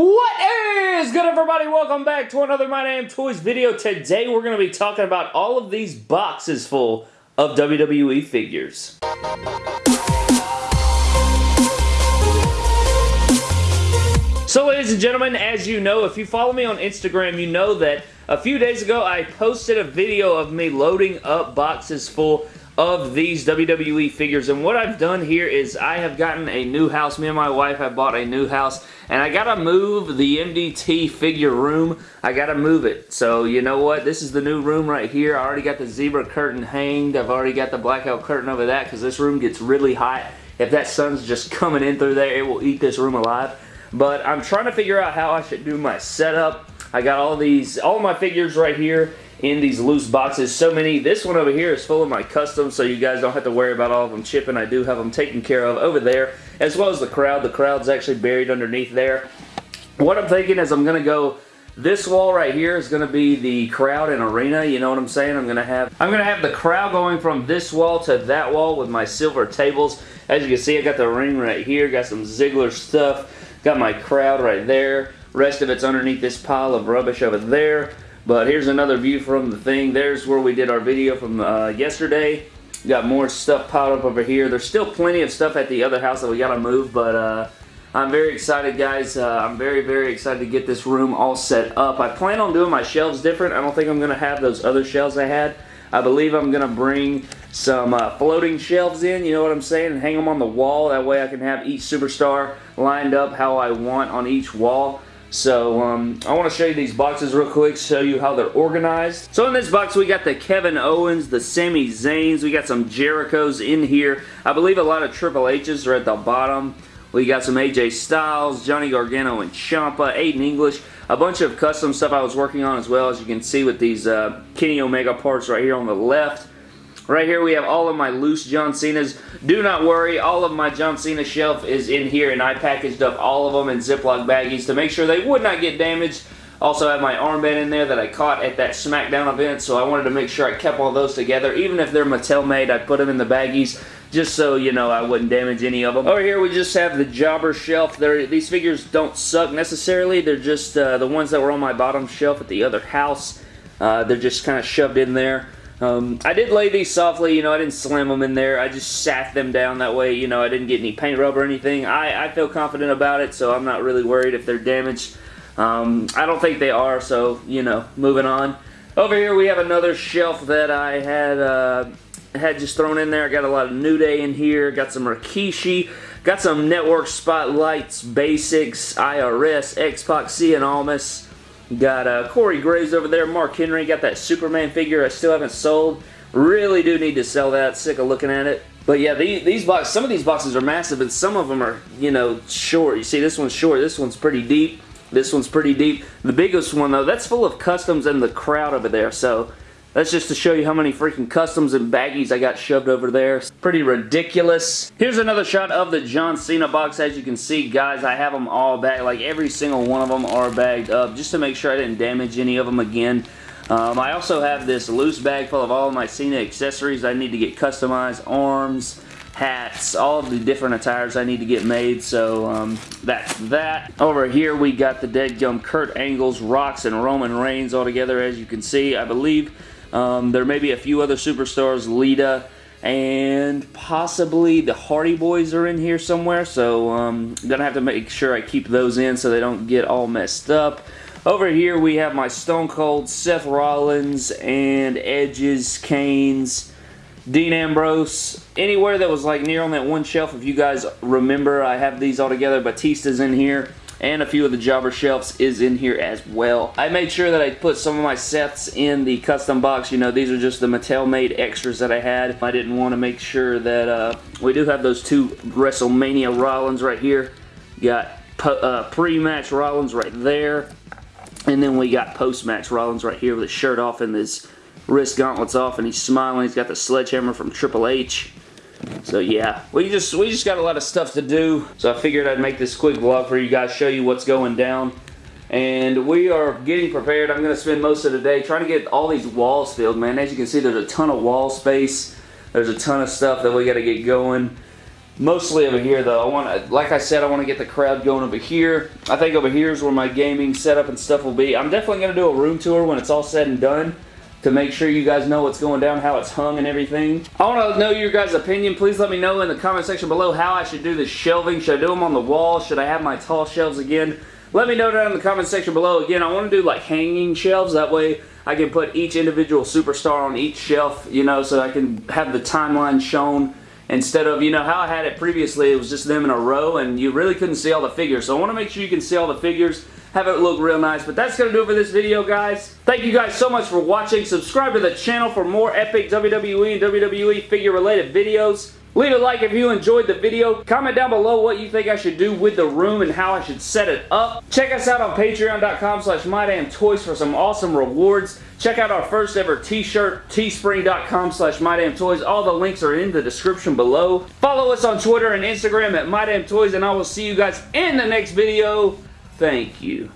What is good everybody? Welcome back to another My Damn Toys video. Today we're going to be talking about all of these boxes full of WWE figures. So ladies and gentlemen, as you know, if you follow me on Instagram, you know that a few days ago I posted a video of me loading up boxes full of these WWE figures. And what I've done here is I have gotten a new house. Me and my wife have bought a new house. And I gotta move the MDT figure room. I gotta move it. So you know what? This is the new room right here. I already got the zebra curtain hanged. I've already got the blackout curtain over that because this room gets really hot. If that sun's just coming in through there, it will eat this room alive. But I'm trying to figure out how I should do my setup. I got all these, all my figures right here in these loose boxes. So many. This one over here is full of my customs, so you guys don't have to worry about all of them chipping. I do have them taken care of over there, as well as the crowd. The crowd's actually buried underneath there. What I'm thinking is I'm going to go this wall right here is going to be the crowd and arena, you know what I'm saying? I'm going to have I'm going to have the crowd going from this wall to that wall with my silver tables. As you can see, I got the ring right here, got some Ziggler stuff, got my crowd right there. Rest of it's underneath this pile of rubbish over there. But here's another view from the thing. There's where we did our video from uh, yesterday. Got more stuff piled up over here. There's still plenty of stuff at the other house that we got to move, but uh, I'm very excited, guys. Uh, I'm very, very excited to get this room all set up. I plan on doing my shelves different. I don't think I'm going to have those other shelves I had. I believe I'm going to bring some uh, floating shelves in, you know what I'm saying, and hang them on the wall. That way I can have each superstar lined up how I want on each wall. So um, I want to show you these boxes real quick, show you how they're organized. So in this box we got the Kevin Owens, the Sami Zayns, we got some Jerichos in here. I believe a lot of Triple H's are at the bottom. We got some AJ Styles, Johnny Gargano and Ciampa, Aiden English, a bunch of custom stuff I was working on as well as you can see with these uh, Kenny Omega parts right here on the left. Right here we have all of my loose John Cena's. Do not worry, all of my John Cena shelf is in here and I packaged up all of them in Ziploc baggies to make sure they would not get damaged. Also have my armband in there that I caught at that SmackDown event, so I wanted to make sure I kept all those together. Even if they're Mattel made, I put them in the baggies just so, you know, I wouldn't damage any of them. Over here, we just have the Jobber shelf. They're, these figures don't suck necessarily. They're just uh, the ones that were on my bottom shelf at the other house. Uh, they're just kind of shoved in there. Um, I did lay these softly, you know, I didn't slam them in there. I just sat them down that way, you know, I didn't get any paint rub or anything. I, I feel confident about it, so I'm not really worried if they're damaged. Um, I don't think they are, so, you know, moving on. Over here we have another shelf that I had uh, had just thrown in there. I got a lot of New Day in here, got some Rikishi, got some Network Spotlights, Basics, IRS, X-Pac, Cien Almas, Got uh, Corey Graves over there. Mark Henry. Got that Superman figure I still haven't sold. Really do need to sell that. Sick of looking at it. But yeah, these, these boxes, some of these boxes are massive, and some of them are, you know, short. You see, this one's short. This one's pretty deep. This one's pretty deep. The biggest one, though, that's full of customs and the crowd over there. So that's just to show you how many freaking customs and baggies I got shoved over there. pretty ridiculous. Here's another shot of the John Cena box. As you can see, guys, I have them all bagged. Like, every single one of them are bagged up just to make sure I didn't damage any of them again. Um, I also have this loose bag full of all of my Cena accessories I need to get customized. Arms, hats, all of the different attires I need to get made, so um, that's that. Over here we got the dead gum Kurt Angles, Rocks, and Roman Reigns all together as you can see. I believe um, there may be a few other superstars, Lita, and possibly the Hardy Boys are in here somewhere, so I'm um, going to have to make sure I keep those in so they don't get all messed up. Over here we have my Stone Cold, Seth Rollins, and Edges, Kane's, Dean Ambrose. Anywhere that was like near on that one shelf, if you guys remember, I have these all together. Batista's in here and a few of the jobber shelves is in here as well. I made sure that I put some of my sets in the custom box. You know, these are just the Mattel made extras that I had. I didn't want to make sure that, uh, we do have those two WrestleMania Rollins right here. Got uh, pre-match Rollins right there. And then we got post-match Rollins right here with his shirt off and his wrist gauntlets off and he's smiling. He's got the sledgehammer from Triple H. So yeah, we just we just got a lot of stuff to do. So I figured I'd make this quick vlog for you guys, show you what's going down. And we are getting prepared. I'm going to spend most of the day trying to get all these walls filled, man. As you can see, there's a ton of wall space. There's a ton of stuff that we got to get going. Mostly over here though. I want like I said, I want to get the crowd going over here. I think over here is where my gaming setup and stuff will be. I'm definitely going to do a room tour when it's all said and done to make sure you guys know what's going down, how it's hung and everything. I want to know your guys' opinion. Please let me know in the comment section below how I should do the shelving. Should I do them on the wall? Should I have my tall shelves again? Let me know down in the comment section below. Again, I want to do like hanging shelves. That way I can put each individual superstar on each shelf, you know, so I can have the timeline shown instead of, you know, how I had it previously, it was just them in a row and you really couldn't see all the figures. So I want to make sure you can see all the figures, have it look real nice. But that's going to do it for this video, guys. Thank you guys so much for watching. Subscribe to the channel for more epic WWE and WWE figure related videos. Leave a like if you enjoyed the video. Comment down below what you think I should do with the room and how I should set it up. Check us out on patreon.com slash mydamntoys for some awesome rewards. Check out our first ever t-shirt, teespring.com slash mydamntoys. All the links are in the description below. Follow us on Twitter and Instagram at mydamntoys and I will see you guys in the next video. Thank you.